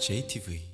JTV